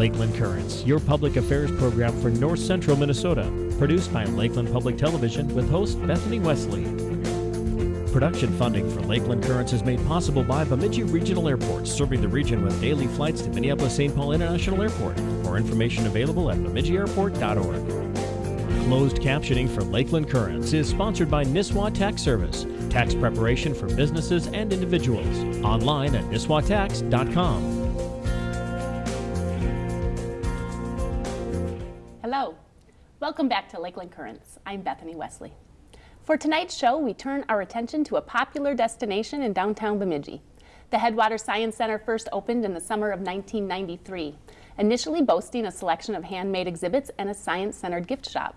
Lakeland Currents, your public affairs program for north central Minnesota, produced by Lakeland Public Television with host Bethany Wesley. Production funding for Lakeland Currents is made possible by Bemidji Regional Airport, serving the region with daily flights to Minneapolis St. Paul International Airport. More information available at bemidjiairport.org. Closed captioning for Lakeland Currents is sponsored by Nisswa Tax Service, tax preparation for businesses and individuals. Online at nisswatax.com. Welcome back to Lakeland Currents. I'm Bethany Wesley. For tonight's show, we turn our attention to a popular destination in downtown Bemidji. The Headwaters Science Center first opened in the summer of 1993, initially boasting a selection of handmade exhibits and a science-centered gift shop.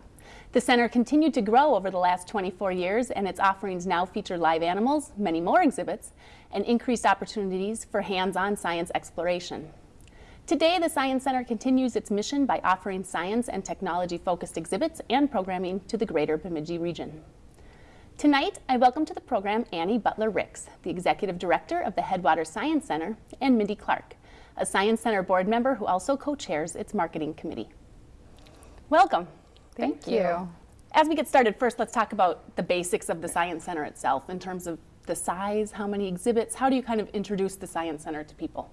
The center continued to grow over the last 24 years, and its offerings now feature live animals, many more exhibits, and increased opportunities for hands-on science exploration. Today, the Science Center continues its mission by offering science and technology-focused exhibits and programming to the greater Bemidji region. Tonight, I welcome to the program Annie Butler Ricks, the Executive Director of the Headwaters Science Center, and Mindy Clark, a Science Center board member who also co-chairs its marketing committee. Welcome. Thank, Thank you. you. As we get started, first let's talk about the basics of the Science Center itself in terms of the size, how many exhibits, how do you kind of introduce the Science Center to people?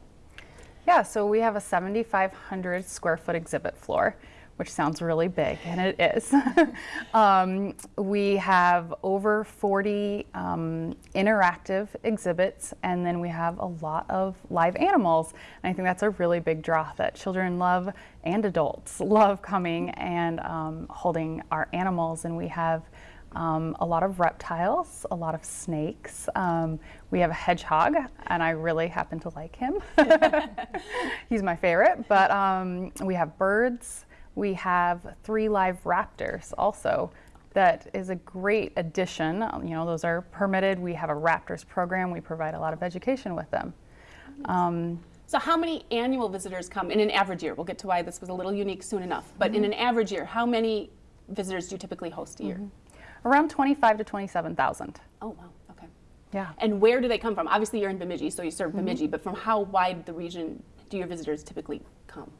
Yeah, so we have a 7,500 square foot exhibit floor which sounds really big, and it is. um, we have over 40 um, interactive exhibits, and then we have a lot of live animals. And I think that's a really big draw that children love and adults love coming and um, holding our animals. And we have um, a lot of reptiles, a lot of snakes. Um, we have a hedgehog, and I really happen to like him. He's my favorite. But um, we have birds, we have three live raptors also. That is a great addition. You know, those are permitted. We have a raptors program. We provide a lot of education with them. Um, so how many annual visitors come in an average year? We'll get to why this was a little unique soon enough. But mm -hmm. in mm-hmm. an average year, how many visitors do you typically host a year? Mm -hmm. Around 25 to 27,000. Oh, wow. Okay. Yeah. And where do they come from? Obviously, you're in Bemidji, so you serve mm-hmm. Bemidji, mm -hmm. but from how wide the region do your visitors typically come?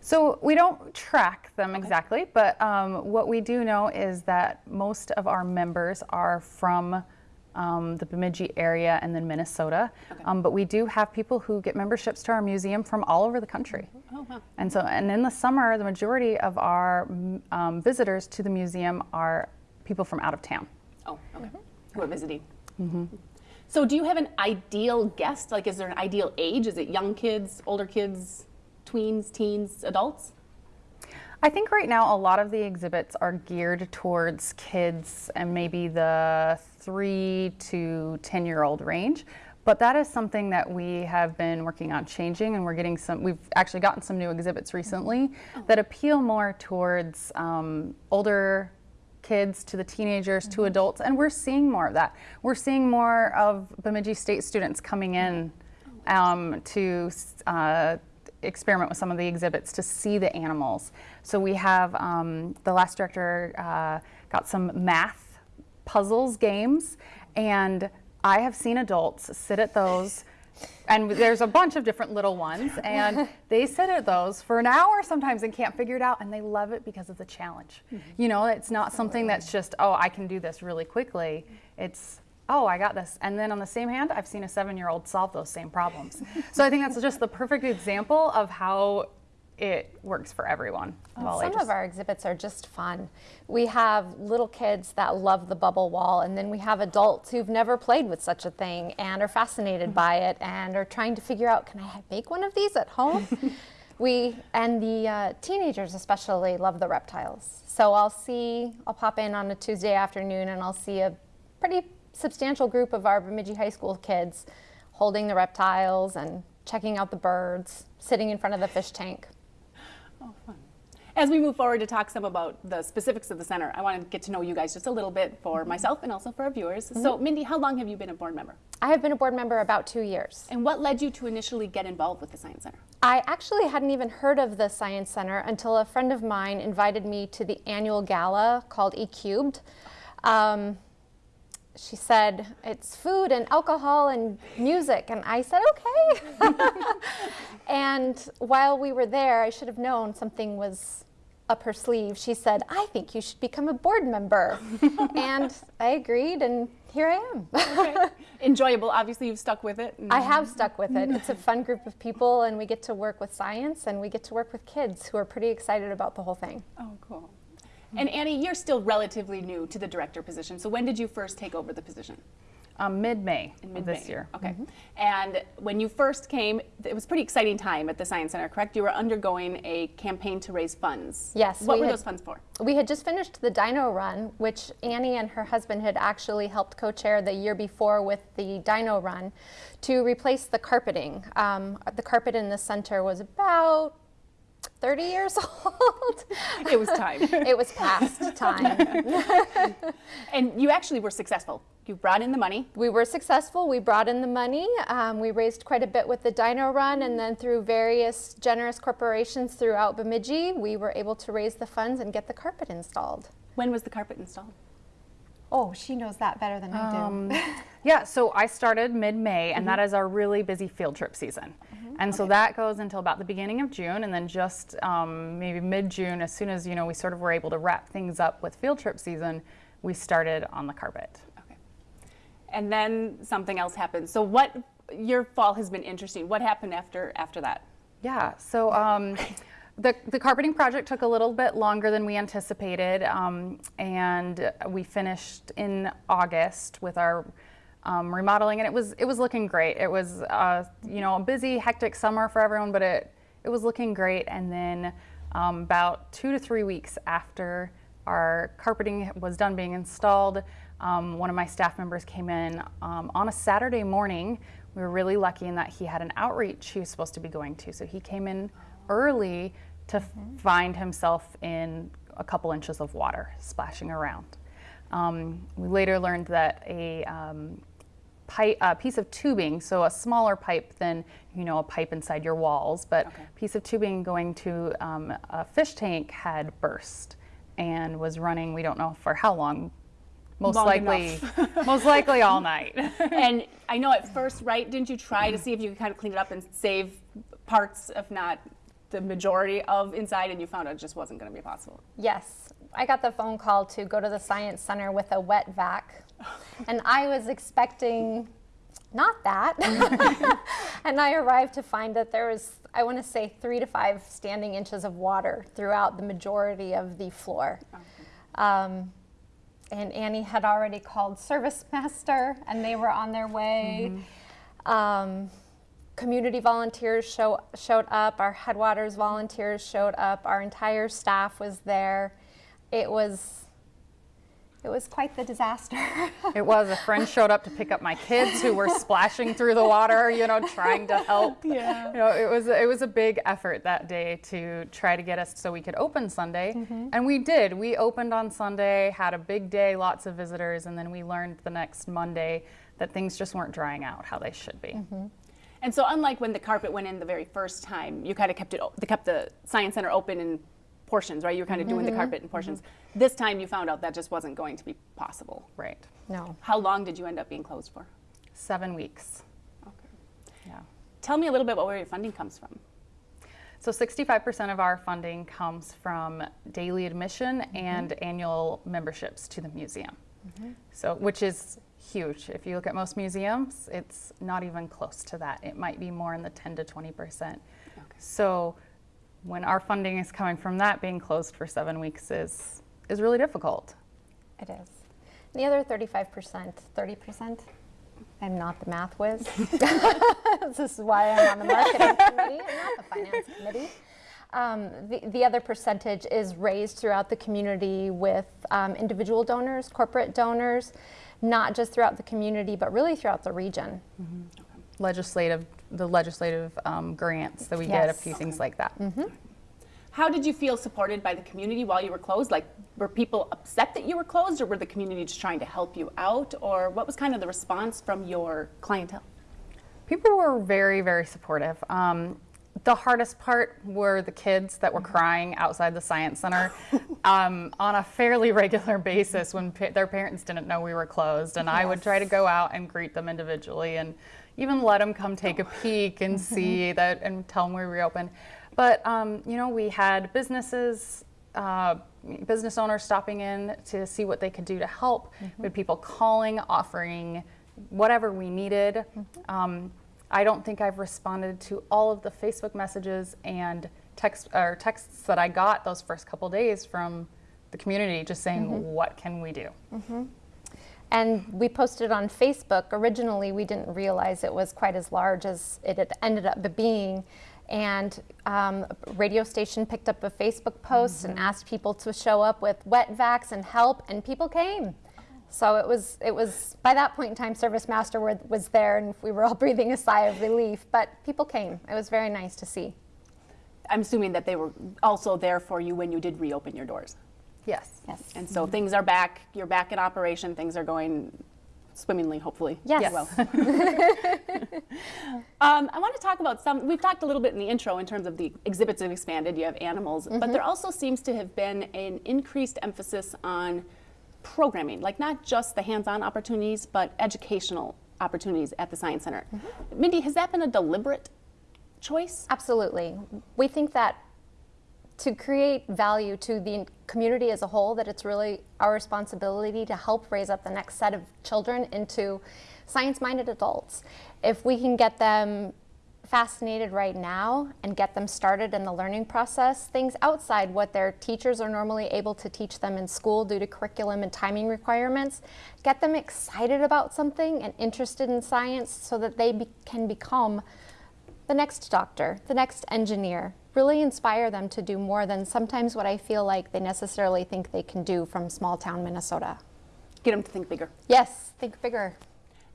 So we don't track them exactly, but um, what we do know is that most of our members are from um, the Bemidji area and then Minnesota. Okay. Um, but we do have people who get memberships to our museum from all over the country. Oh, wow. And so, and in the summer, the majority of our um, visitors to the museum are people from out of town. Oh, okay. Mm -hmm. Who are visiting. Mm -hmm. So do you have an ideal guest? Like, is there an ideal age? Is it young kids, older kids? tweens, teens, adults? I think right now a lot of the exhibits are geared towards kids and maybe the three to 10 year old range. But that is something that we have been working on changing and we're getting some, we've actually gotten some new exhibits recently oh. that appeal more towards um, older kids to the teenagers mm -hmm. to mm-hmm. adults and we're seeing more of that. We're seeing more of Bemidji State students coming in um, to uh, experiment with some of the exhibits to see the animals. So we have, um, the last director uh, got some math puzzles games and I have seen adults sit at those and there's a bunch of different little ones and they sit at those for an hour sometimes and can't figure it out and they love it because of the challenge. Mm -hmm. You know, it's not something that's just, oh, I can do this really quickly. It's oh, I got this. And then on the same hand, I've seen a seven-year-old solve those same problems. so I think that's just the perfect example of how it works for everyone. Well, some of our exhibits are just fun. We have little kids that love the bubble wall, and then we have adults who've never played with such a thing and are fascinated mm -hmm. by it and are trying to figure out, can I make one of these at home? we and the uh, teenagers especially love the reptiles. So I'll see, I'll pop in on a Tuesday afternoon and I'll see a pretty substantial group of our Bemidji High School kids holding the reptiles and checking out the birds, sitting in front of the fish tank. As we move forward to talk some about the specifics of the center, I want to get to know you guys just a little bit for mm -hmm. myself and also for our viewers. Mm -hmm. So Mindy, how long have you been a board member? I have been a board member about two years. And what led you to initially get involved with the Science Center? I actually hadn't even heard of the Science Center until a friend of mine invited me to the annual gala called E-Cubed. Um, she said, it's food and alcohol and music. And I said, okay. And while we were there, I should have known something was up her sleeve. She said, I think you should become a board member. and I agreed, and here I am. Okay. Enjoyable. Obviously, you've stuck with it. I have stuck with it. It's a fun group of people, and we get to work with science and we get to work with kids who are pretty excited about the whole thing. Oh, cool. And Annie, you're still relatively new to the director position. So when did you first take over the position? Um, mid-May In mid-May. this year. Okay. And when you first came, it was a pretty exciting time at the Science Center, correct? You were undergoing a campaign to raise funds. Yes, What we were had- those funds for? We had just finished the Dino Run, which Annie and her husband had actually helped co-chair the year before with the Dino Run, to replace the carpeting. Um, the carpet in the center was about 30 years old. It was time. it was past time. and you actually were successful. You brought in the money. We were successful. We brought in the money. Um, we raised quite a bit with the Dino Run, and then through various generous corporations throughout Bemidji, we were able to raise the funds and get the carpet installed. When was the carpet installed? Oh, she knows that better than I do. Um, yeah, so I started mid-May, and that is our really busy field trip season. And so that goes until about the beginning of June, and then just um, maybe mid-June, as soon as you know we sort of were able to wrap things up with field trip season, we started on the carpet. Okay. And then something else happened. So what? Your fall has been interesting. What happened after after that? Yeah, so um, the, the carpeting project took a little bit longer than we anticipated, um, and we finished in August with our um, remodeling, and it was it was looking great. It was uh, you know a busy, hectic summer for everyone, but it it was looking great. And then um, about two to three weeks after our carpeting was done being installed, um, one of my staff members came in um, on a Saturday morning. We were really lucky in that he had an outreach he was supposed to be going to, so he came in early to find himself in a couple inches of water splashing around. Um, we later learned that a um, pipe, a piece of tubing, so a smaller pipe than you know a pipe inside your walls, but Okay. piece of tubing going to um, a fish tank had burst and was running. We don't know for how long. Most Long likely, most likely all night. and I know at first, right? Didn't you try to see if you could kind of clean it up and save parts, if not the majority of inside, and you found out it just wasn't going to be possible? Yes, I got the phone call to go to the Science Center with a wet vac, and I was expecting not that. and I arrived to find that there was, I want to say, three to five standing inches of water throughout the majority of the floor. Um, and Annie had already called Service Master, and they were on their way. Um, community volunteers show, showed up, our Headwaters volunteers showed up, our entire staff was there. It was it was quite the disaster. It was. A friend showed up to pick up my kids who were splashing through the water, you know, trying to help. Yeah. You know, it was it was a big effort that day to try to get us so we could open Sunday, mm-hmm. and we did. We opened on Sunday, had a big day, lots of visitors, and then we learned the next Monday that things just weren't drying out how they should be. Mm-hmm. And so, unlike when the carpet went in the very first time, you kind of kept it, o- kept the science center open in portions, right? You were kind of doing the mm-hmm, carpet in mm-hmm. portions. This time, you found out that just wasn't going to be possible. Right. no. How long did you end up being closed for? Seven weeks. Okay. Yeah. Tell me a little bit about where your funding comes from. So 65% of our funding comes from daily admission mm-hmm. and annual memberships to the museum. So, which is huge. If you look at most museums, it's not even close to that. It might be more in the 10 to 20%. Okay. So, when our funding is coming from that, being closed for seven weeks is is really difficult. It is. The other 35%, 30%, I'm not the math whiz. this is why I'm on the marketing committee and not the finance committee. Um, the, the other percentage is raised throughout the community with um, individual donors, corporate donors, not just throughout the community, but really throughout the region. Legislative, the legislative um, grants that we get, a Yes. few things like that. How did you feel supported by the community while you were closed? Like, were people upset that you were closed, or were the community just trying to help you out? Or what was kind of the response from your clientele? People were very, very supportive. Um, the hardest part were the kids that were crying outside the science center um, on a fairly regular basis when pa- their parents didn't know we were closed, and I would try to go out and greet them individually and, even let them come take a peek and see that and tell them we reopened. But um, you know, we had businesses, uh, business owners stopping in to see what they could do to help. We had people calling, offering whatever we needed. Um, I don't think I've responded to all of the Facebook messages and text or texts that I got those first couple days from the community, just saying, "What can we do?" And we posted on Facebook. Originally, we didn't realize it was quite as large as it had ended up being. And um, a radio station picked up a Facebook post and asked people to show up with wet vacs and help, and people came. So it was, it was by that point in time, ServiceMaster were, was there, and we were all breathing a sigh of relief. But people came. It was very nice to see. I'm assuming that they were also there for you when you did reopen your doors. Yes. Yes. And so mm-hmm. things are back, you're back in operation, things are going swimmingly, hopefully. Yes. as Well. um, I want to talk about some, we've talked a little bit in the intro in terms of the exhibits have expanded, you have animals, but mm-hmm. there also seems to have been an increased emphasis on programming, like not just the hands-on opportunities, but educational opportunities at the Science Center. Mm-hmm. Mindy, has that been a deliberate choice? Absolutely. We think that to create value to the community as a whole, that it's really our responsibility to help raise up the next set of children into science-minded adults. If we can get them fascinated right now and get them started in the learning process, things outside what their teachers are normally able to teach them in school due to curriculum and timing requirements, get them excited about something and interested in science so that they be can become the next doctor, the next engineer, really inspire them to do more than sometimes what I feel like they necessarily think they can do from small town Minnesota. Get them to think bigger. Yes, think bigger.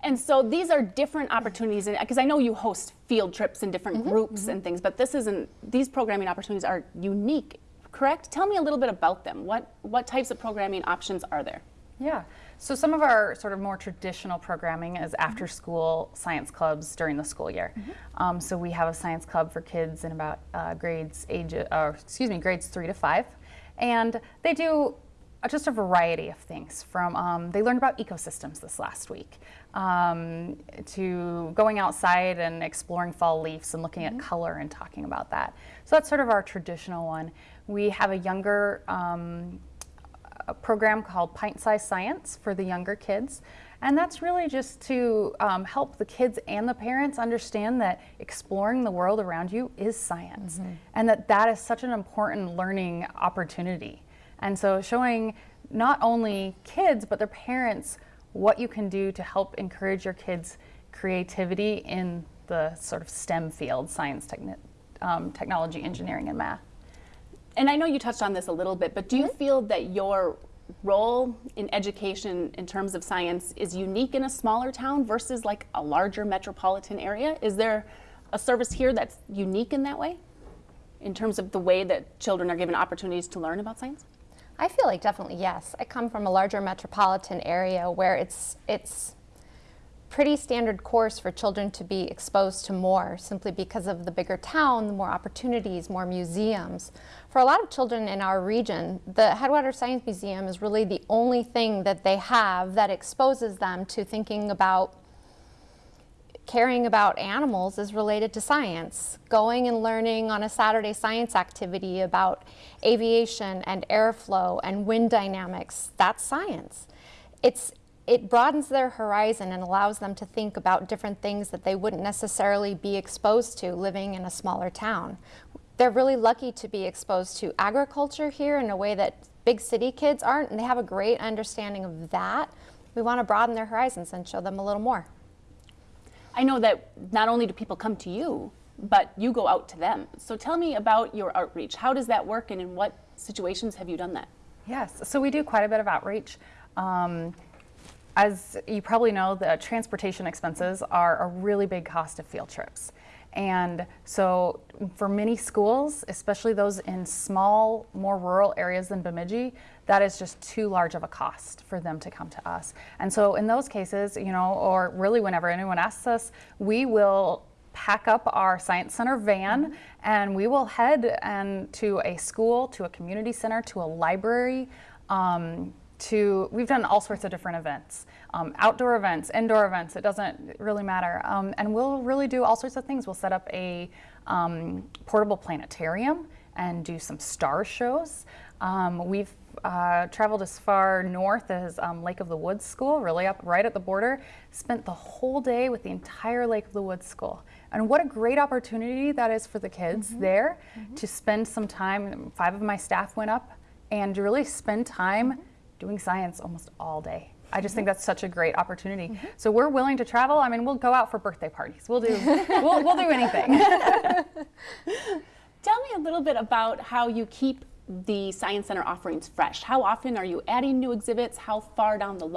And so these are different opportunities, because I know you host field trips in different mm-hmm. groups mm-hmm. and things, but this isn't. These programming opportunities are unique, correct? Tell me a little bit about them. What what types of programming options are there? Yeah. So some of our sort of more traditional programming is after school science clubs during the school year. Um, so we have a science club for kids in about uh, grades age, uh, excuse me, grades three to five, and they do just a variety of things. From um, they learned about ecosystems this last week, um, to going outside and exploring fall leaves and looking at color and talking about that. So that's sort of our traditional one. We have a younger um, a program called Pint Size Science for the younger kids. And that's really just to um, help the kids and the parents understand that exploring the world around you is science and that that is such an important learning opportunity. And so showing not only kids but their parents what you can do to help encourage your kids' creativity in the sort of STEM field, science, techni- um, technology, engineering, and math. And I know you touched on this a little bit, but do you mm-hmm. feel that your role in education in terms of science is unique in a smaller town versus like a larger metropolitan area? Is there a service here that's unique in that way? In terms of the way that children are given opportunities to learn about science? I feel like definitely yes. I come from a larger metropolitan area where it's it's pretty standard course for children to be exposed to more simply because of the bigger town, the more opportunities, more museums. For a lot of children in our region, the Headwaters Science Museum is really the only thing that they have that exposes them to thinking about caring about animals is related to science. Going and learning on a Saturday science activity about aviation and airflow and wind dynamics, that's science. It's, it broadens their horizon and allows them to think about different things that they wouldn't necessarily be exposed to living in a smaller town. They're really lucky to be exposed to agriculture here in a way that big city kids aren't, and they have a great understanding of that. We want to broaden their horizons and show them a little more. I know that not only do people come to you, but you go out to them. So tell me about your outreach. How does that work and in what situations have you done that? Yes, so we do quite a bit of outreach. Um, as you probably know, the transportation expenses are a really big cost of field trips. And so for many schools, especially those in small, more rural areas than Bemidji, that is just too large of a cost for them to come to us. And so in those cases, you know, or really whenever anyone asks us, we will pack up our science center van and we will head and to a school, to a community center, to a library, um, to we've done all sorts of different events um, outdoor events indoor events it doesn't really matter um, and we'll really do all sorts of things we'll set up a um, portable planetarium and do some star shows um, we've uh, traveled as far north as um, Lake of the Woods School, really up right at the border. Spent the whole day with the entire Lake of the Woods School. And what a great opportunity that is for the kids mm-hmm. there mm-hmm. to spend some time. Five of my staff went up and really spend time mm-hmm. Doing science almost all day. I just think mm-hmm. that's such a great opportunity. Mm-hmm. So we're willing to travel. I mean, we'll go out for birthday parties. We'll do we'll, we'll do anything. Tell me a little bit about how you keep the Science Center offerings fresh? How often are you adding new exhibits? How far down the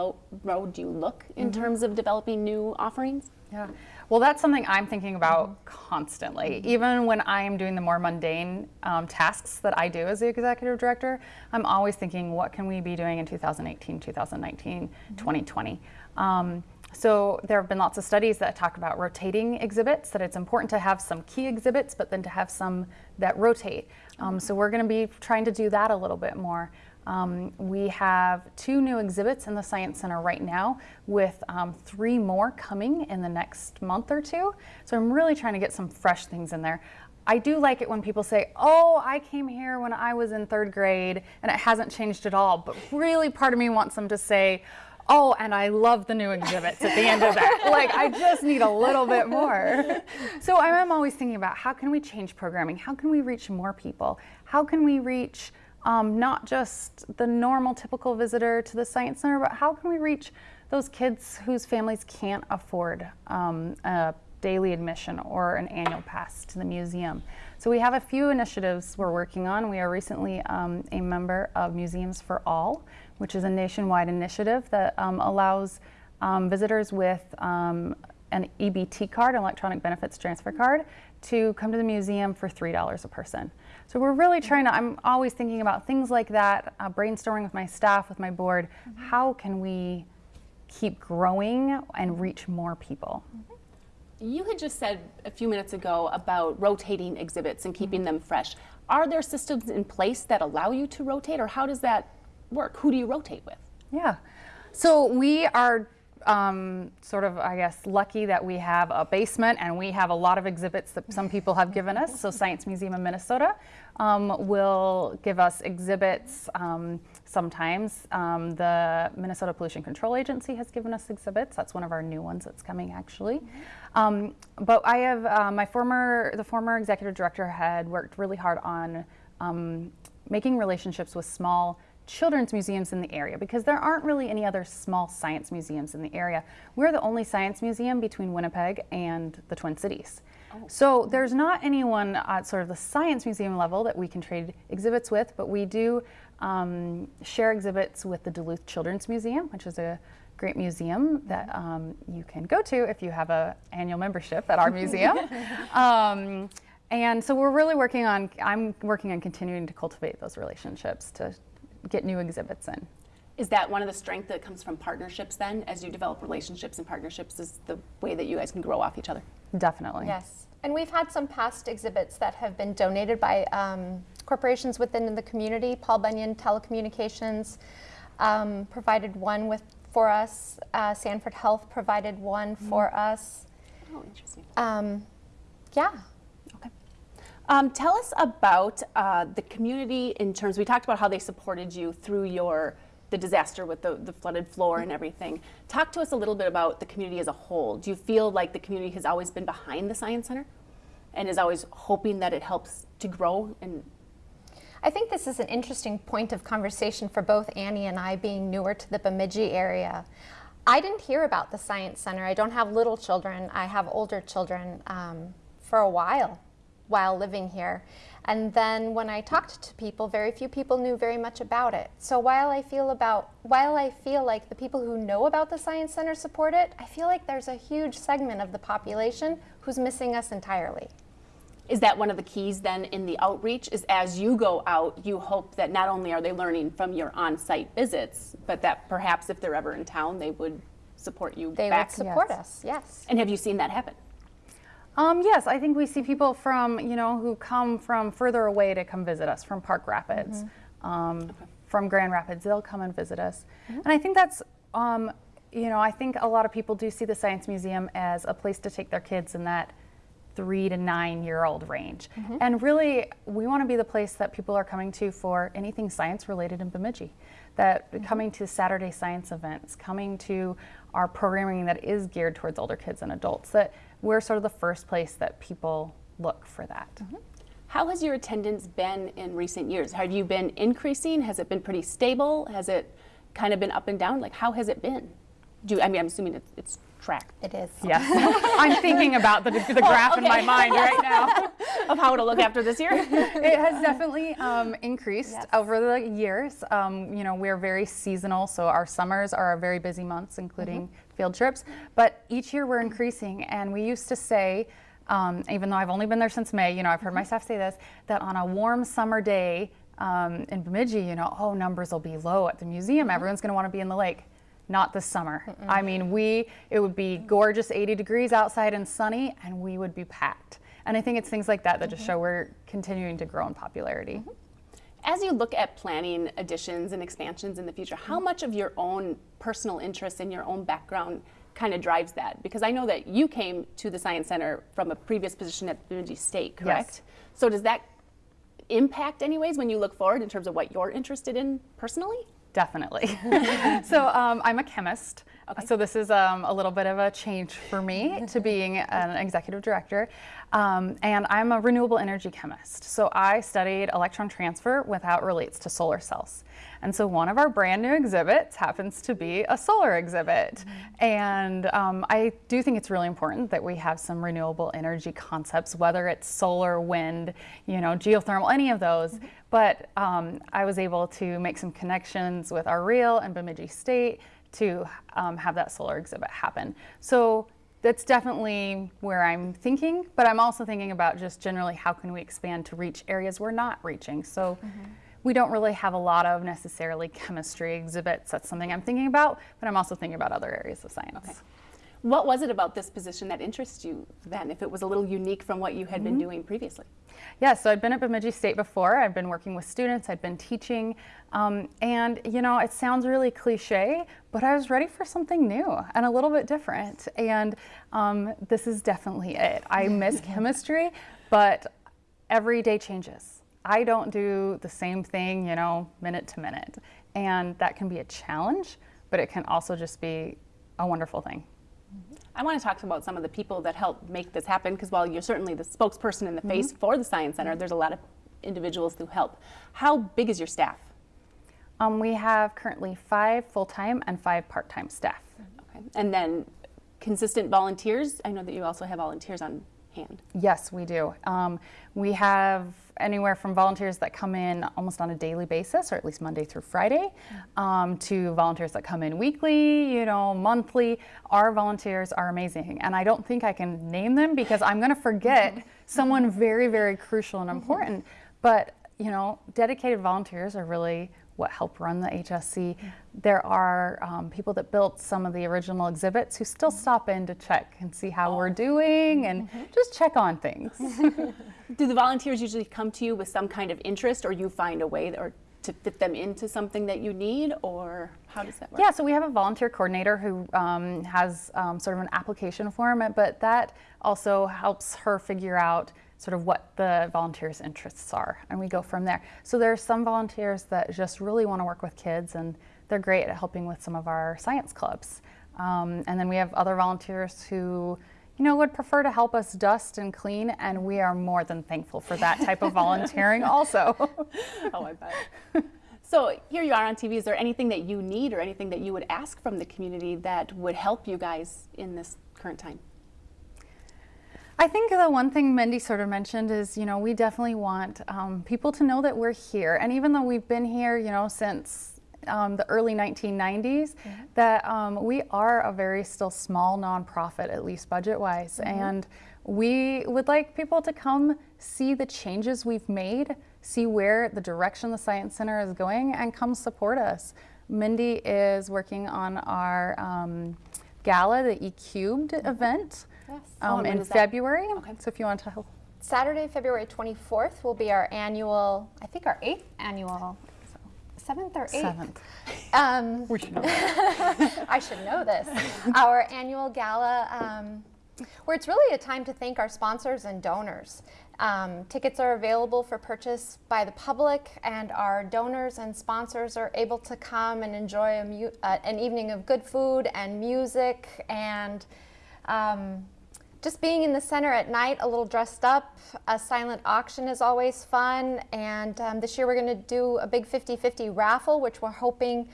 road do you look in mm -hmm. terms of developing new offerings? Yeah, well, that's something I'm thinking about mm -hmm. constantly. Mm -hmm. Even when I am doing the more mundane um, tasks that I do as the executive director, I'm always thinking, what can we be doing in 2018, 2019, 2020? Um, so there have been lots of studies that talk about rotating exhibits, that it's important to have some key exhibits, but then to have some that rotate. Um, so we're going to be trying to do that a little bit more. Um, we have two new exhibits in the Science Center right now with um, three more coming in the next month or two. So I'm really trying to get some fresh things in there. I do like it when people say, oh, I came here when I was in third grade and it hasn't changed at all. But really part of me wants them to say, oh, and I love the new exhibits at the end of that. like, I just need a little bit more. So I'm always thinking about how can we change programming? How can we reach more people? How can we reach um, not just the normal, typical visitor to the Science Center, but how can we reach those kids whose families can't afford um, a daily admission or an annual pass to the museum? So we have a few initiatives we're working on. We are recently um, a member of Museums for All, which is a nationwide initiative that um, allows um, visitors with um, an EBT card, an electronic benefits transfer card, to come to the museum for $3 a person. So we're really trying to, I'm always thinking about things like that, uh, brainstorming with my staff, with my board, mm -hmm. how can we keep growing and reach more people? You had just said a few minutes ago about rotating exhibits and keeping mm -hmm. them fresh. Are there systems in place that allow you to rotate or how does that work? Who do you rotate with? Yeah. So we are um, sort of, I guess, lucky that we have a basement and we have a lot of exhibits that some people have given us. So Science Museum of Minnesota um, will give us exhibits um, sometimes. Um, the Minnesota Pollution Control Agency has given us exhibits. That's one of our new ones that's coming actually. Um, but I have, uh, my former, the former executive director had worked really hard on um, making relationships with small children's museums in the area because there aren't really any other small science museums in the area. We're the only science museum between Winnipeg and the Twin Cities. Oh. So there's not anyone at sort of the science museum level that we can trade exhibits with, but we do um, share exhibits with the Duluth Children's Museum, which is a great museum that um, you can go to if you have an annual membership at our museum. um, and so we're really working on, I'm working on continuing to cultivate those relationships to get new exhibits in. Is that one of the strength that comes from partnerships then? As you develop relationships and partnerships is the way that you guys can grow off each other? Definitely. Yes. And we've had some past exhibits that have been donated by um, corporations within the community. Paul Bunyan Telecommunications um, provided one with for us. Uh, Sanford Health provided one mm. for us. Oh, interesting. Um, yeah. Um, tell us about uh, the community in terms, we talked about how they supported you through your the disaster with the, the flooded floor and everything. Talk to us a little bit about the community as a whole. Do you feel like the community has always been behind the Science Center and is always hoping that it helps to grow and I think this is an interesting point of conversation for both Annie and I being newer to the Bemidji area. I didn't hear about the Science Center. I don't have little children. I have older children um, for a while while living here. And then when I talked to people, very few people knew very much about it. So while I feel about while I feel like the people who know about the Science Center support it, I feel like there's a huge segment of the population who's missing us entirely. Is that one of the keys then in the outreach is as you go out, you hope that not only are they learning from your on-site visits, but that perhaps if they're ever in town, they would support you they back. would support yes. us, yes. And have you seen that happen? Um, yes, I think we see people from, you know, who come from further away to come visit us, from Park Rapids, mm -hmm. um, okay. from Grand Rapids. They'll come and visit us. And I think that's, um, you know, I think a lot of people do see the Science Museum as a place to take their kids in that three to nine year old range. And really, we want to be the place that people are coming to for anything science related in Bemidji. That coming to Saturday science events, coming to our programming that is geared towards older kids and adults, that we're sort of the first place that people look for that. Mm-hmm. How has your attendance been in recent years? Have you been increasing? Has it been pretty stable? Has it kind of been up and down? Like, how has it been? Do you, I mean, I'm assuming it's, it's tracked It is. Yes. I'm thinking about the, the graph in my mind right now. of how it'll look after this year. it has definitely um, increased Yes. over the years. Um, you know, we're very seasonal, so our summers are our very busy months, including field trips. But each year we're increasing, and we used to say, um, even though I've only been there since May, you know, I've heard my staff say this, that on a warm summer day um, in Bemidji, you know, oh, numbers will be low at the museum. Everyone's going to want to be in the lake. Not this summer. I mean, we it would be gorgeous 80 degrees outside and sunny, and we would be packed. And I think it's things like that that just mm-hmm. show we're continuing to grow in popularity. Mm-hmm. As you look at planning additions and expansions in the future, how mm-hmm. much of your own personal interest and your own background kind of drives that? Because I know that you came to the Science Center from a previous position at Bemidji State, correct? So does that impact anyways when you look forward in terms of what you're interested in personally? Definitely. so um, I'm a chemist. Okay. So this is um, a little bit of a change for me to being an executive director. Um, and I'm a renewable energy chemist. So I studied electron transfer with how it relates to solar cells. And so one of our brand new exhibits happens to be a solar exhibit. And um, I do think it's really important that we have some renewable energy concepts, whether it's solar, wind, you know, geothermal, any of those. But um, I was able to make some connections with our real and Bemidji State to um, have that solar exhibit happen. So that's definitely where I'm thinking, but I'm also thinking about just generally how can we expand to reach areas we're not reaching. So we don't really have a lot of necessarily chemistry exhibits. That's something I'm thinking about, but I'm also thinking about other areas of science. What was it about this position that interests you then, if it was a little unique from what you had been doing previously? Yeah, so I'd been at Bemidji State before. I'd been working with students, I'd been teaching. Um, and, you know, it sounds really cliche, but I was ready for something new and a little bit different. And um, this is definitely it. I miss chemistry, but every day changes. I don't do the same thing, you know, minute to minute. And that can be a challenge, but it can also just be a wonderful thing. I want to talk about some of the people that help make this happen because while you're certainly the spokesperson in the face for the Science Center, there's a lot of individuals who help. How big is your staff? Um, we have currently five full time and five part time staff. Okay. And then consistent volunteers. I know that you also have volunteers on hand. Yes, we do. Um, we have anywhere from volunteers that come in almost on a daily basis, or at least Monday through Friday, um, to volunteers that come in weekly, you know, monthly. Our volunteers are amazing, and I don't think I can name them because I'm going to forget someone very, very crucial and important. But you know, dedicated volunteers are really what help run the HSC. There are um, people that built some of the original exhibits who still stop in to check and see how we're doing and just check on things. Do the volunteers usually come to you with some kind of interest, or you find a way or to fit them into something that you need, or how does that work? Yeah, so we have a volunteer coordinator who um, has um, sort of an application form, but that also helps her figure out sort of what the volunteers' interests are, and we go from there. So there are some volunteers that just really want to work with kids, and they're great at helping with some of our science clubs. Um, and then we have other volunteers who, you know, would prefer to help us dust and clean, and we are more than thankful for that type of volunteering also. oh, I bet. So here you are on TV. Is there anything that you need or anything that you would ask from the community that would help you guys in this current time? I think the one thing Mindy sort of mentioned is, you know, we definitely want um, people to know that we're here. And even though we've been here, you know, since um, the early 1990s, that um, we are a very still small nonprofit, at least budget wise. And we would like people to come see the changes we've made, see where the direction the Science Center is going, and come support us. Mindy is working on our um, gala, the E Cubed event Yes. Um, in? February. Okay. So if you want to help. Saturday, February 24th will be our annual, I think our eighth annual seventh or eighth. Seventh. Um, We should know. I should know this. Our annual gala, um, where it's really a time to thank our sponsors and donors. Um, tickets are available for purchase by the public, and our donors and sponsors are able to come and enjoy uh, an evening of good food and music and um, just being in the center at night, a little dressed up. A silent auction is always fun. And um, this year we're going to do a big 50 50 raffle, which we're hoping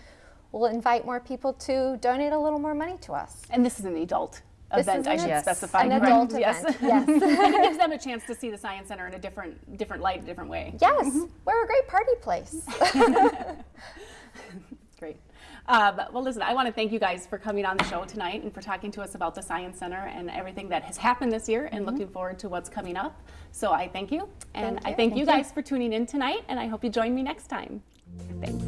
will invite more people to donate a little more money to us. And this is an adult event, I should Yes. specify. An correct? adult yes. event, yes. and it gives them a chance to see the Science Center in a different, different light, a different way. Yes, we're a great party place. Great. Um, well, listen, I want to thank you guys for coming on the show tonight and for talking to us about the Science Center and everything that has happened this year and looking forward to what's coming up. So I thank you. And Thank I thank, Thank you guys for tuning in tonight, and I hope you join me next time. Thanks.